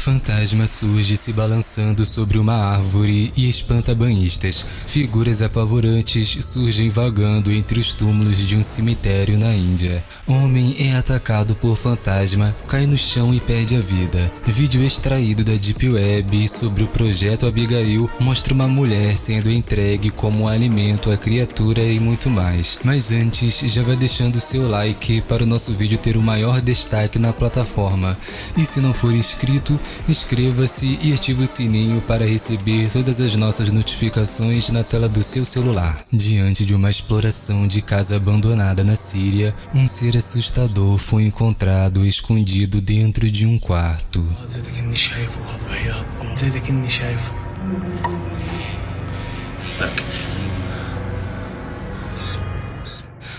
Fantasma surge se balançando sobre uma árvore e espanta banhistas. Figuras apavorantes surgem vagando entre os túmulos de um cemitério na Índia. Homem é atacado por fantasma, cai no chão e perde a vida. Vídeo extraído da Deep Web sobre o projeto Abigail mostra uma mulher sendo entregue como alimento à criatura e muito mais. Mas antes, já vai deixando seu like para o nosso vídeo ter o maior destaque na plataforma. E se não for inscrito, inscreva-se e ative o sininho para receber todas as nossas notificações na tela do seu celular. Diante de uma exploração de casa abandonada na Síria, um ser assustador foi encontrado escondido dentro de um quarto.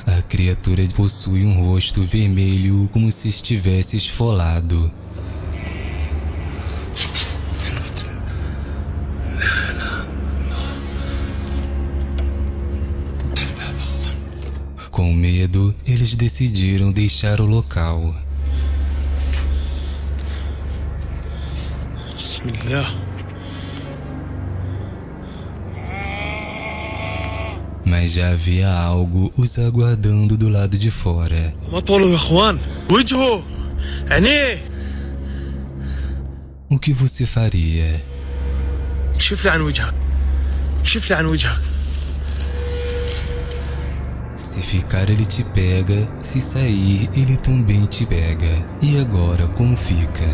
A criatura possui um rosto vermelho como se estivesse esfolado. Com medo, eles decidiram deixar o local. Bismillah. Mas já havia algo os aguardando do lado de fora. ما طوله يا اخوان وجهه عينيه O que você faria? كشف لي عن وجهك كشف لي عن وجهك se ficar ele te pega, se sair ele também te pega. E agora como fica?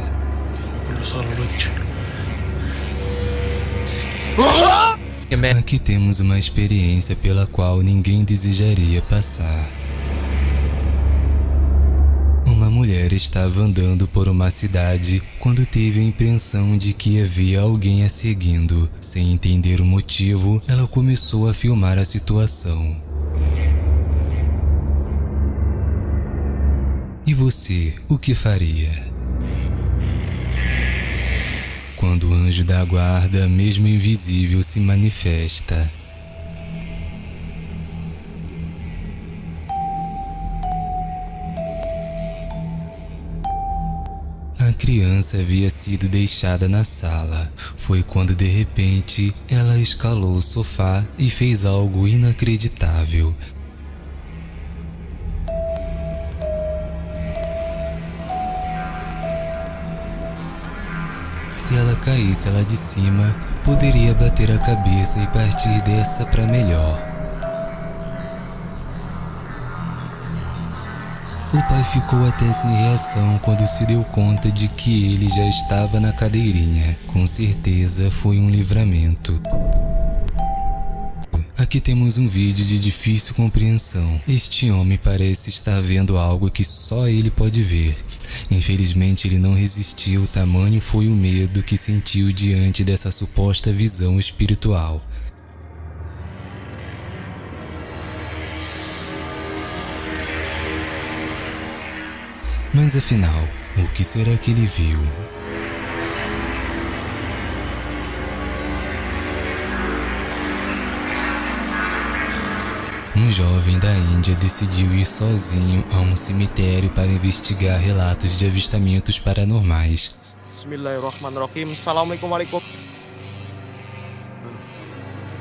Aqui temos uma experiência pela qual ninguém desejaria passar. Uma mulher estava andando por uma cidade quando teve a impressão de que havia alguém a seguindo. Sem entender o motivo, ela começou a filmar a situação. Você, o que faria? Quando o anjo da guarda, mesmo invisível, se manifesta. A criança havia sido deixada na sala. Foi quando de repente ela escalou o sofá e fez algo inacreditável. Caísse lá de cima, poderia bater a cabeça e partir dessa para melhor. O pai ficou até sem reação quando se deu conta de que ele já estava na cadeirinha. Com certeza foi um livramento. Aqui temos um vídeo de difícil compreensão. Este homem parece estar vendo algo que só ele pode ver. Infelizmente ele não resistiu, tamanho foi o medo que sentiu diante dessa suposta visão espiritual. Mas afinal, o que será que ele viu? Um jovem da Índia decidiu ir sozinho a um cemitério para investigar relatos de avistamentos paranormais. Bismillahirrahmanirrahim Assalamualaikum warahmatullahi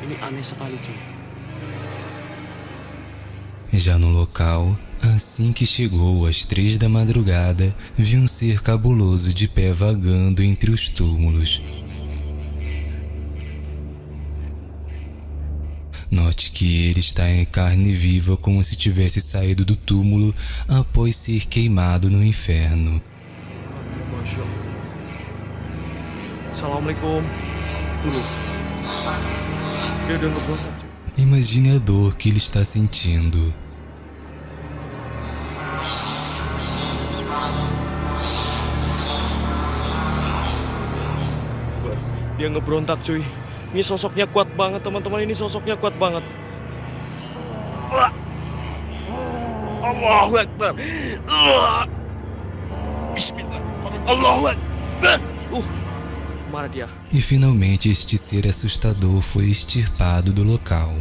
Ini aneh sekali cuy Já no local, assim que chegou às três da madrugada, viu um ser cabuloso de pé vagando entre os túmulos. Note que ele está em carne viva como se tivesse saído do túmulo após ser queimado no inferno. Imagine a dor que ele está sentindo. Dia ngeberontak cuy Ini sosoknya kuat banget teman-teman Ini sosoknya kuat banget. Allahu Akbar. Bismillah Allahu Akbar Uh? E finalmente este ser assustador foi extirpado do local.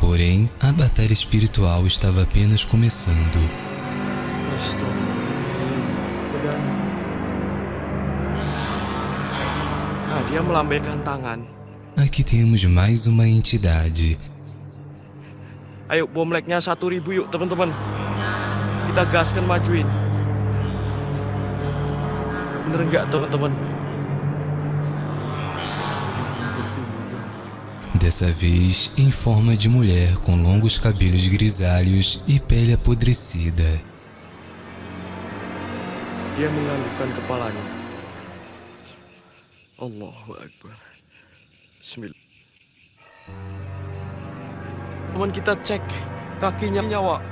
Porém, a batalha espiritual estava apenas começando. Dan Dia melambaikan tangan. Aqui temos mais uma entidade. Ayo bom leknya satu ribu yuk teman-teman. Kita gaskan majuin. Bener nggak teman-teman? Dessa vez em forma de mulher com longos cabelos grisalhos e pele apodrecida. Dia menganggukkan kepalanya. Allahu Akbar. Teman kita cek kakinya nyawa.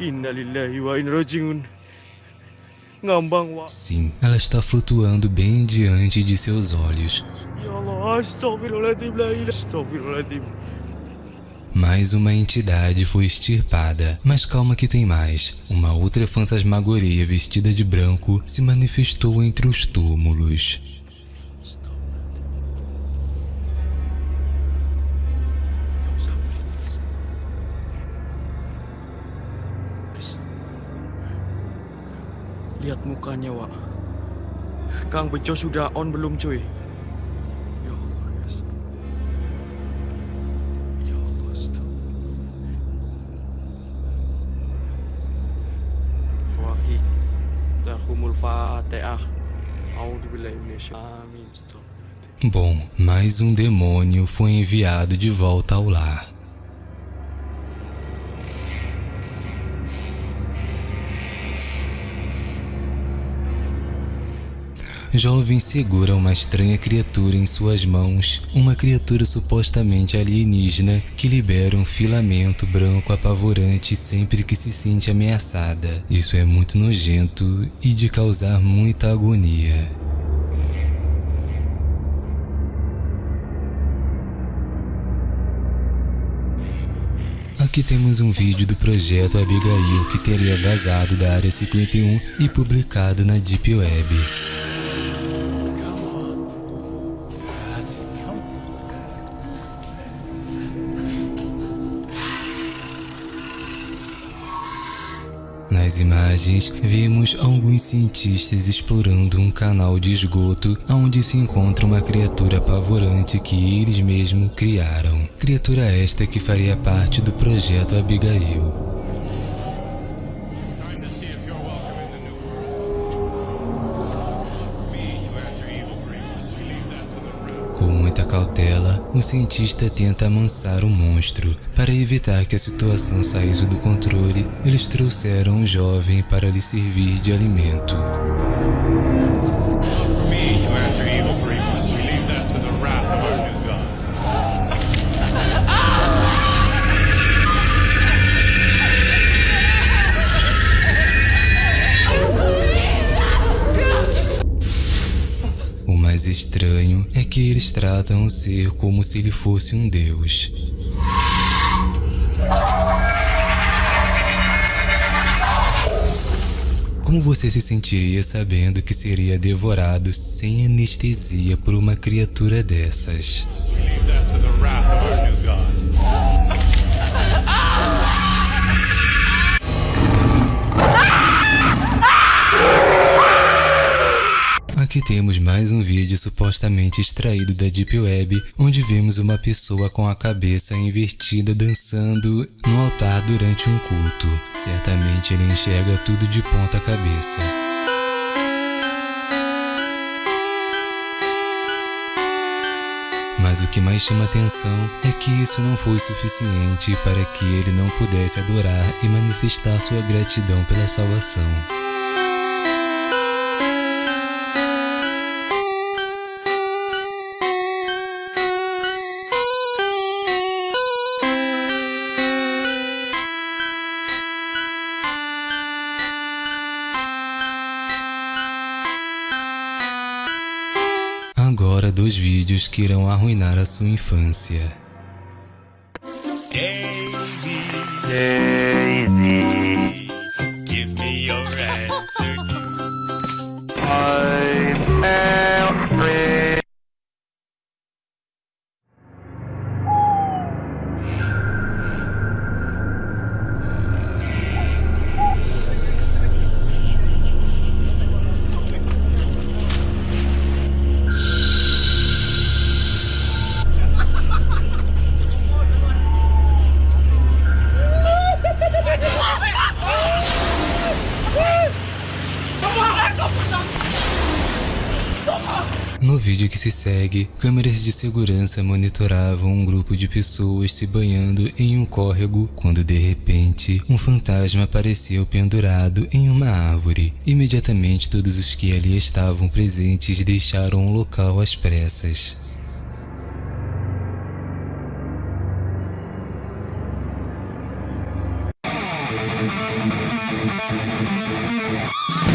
Innalillahi wa inna rajiun. Sim, ela está flutuando bem diante de seus olhos. Ya Allah, ilaha astagfirullahaladzim. Mais uma entidade foi extirpada, mas calma que tem mais. Uma outra fantasmagoria vestida de branco se manifestou entre os túmulos. Lihat mukanya, Wak. Kang Bejo sudah on belum, cuy? Bom, mais um demônio foi enviado de volta ao lar. Jovem segura uma estranha criatura em suas mãos, uma criatura supostamente alienígena que libera um filamento branco apavorante sempre que se sente ameaçada. Isso é muito nojento e de causar muita agonia. Aqui temos um vídeo do projeto Abigail que teria vazado da Área 51 e publicado na Deep Web. Nas imagens, vimos alguns cientistas explorando um canal de esgoto onde se encontra uma criatura apavorante que eles mesmos criaram. Criatura esta que faria parte do projeto Abigail. Cautela, o cientista tenta amansar o monstro. Para evitar que a situação saísse do controle, eles trouxeram um jovem para lhe servir de alimento. Que eles tratam o ser como se ele fosse um deus. Como você se sentiria sabendo que seria devorado sem anestesia por uma criatura dessas? Aqui temos mais um vídeo supostamente extraído da Deep Web, onde vemos uma pessoa com a cabeça invertida dançando no altar durante um culto. Certamente ele enxerga tudo de ponta cabeça. Mas o que mais chama atenção é que isso não foi suficiente para que ele não pudesse adorar e manifestar sua gratidão pela salvação. Agora dois vídeos que irão arruinar a sua infância. Daisy, Daisy, give me your answer. No vídeo que se segue, câmeras de segurança monitoravam um grupo de pessoas se banhando em um córrego quando de repente um fantasma apareceu pendurado em uma árvore. Imediatamente todos os que ali estavam presentes deixaram o local às pressas. Thank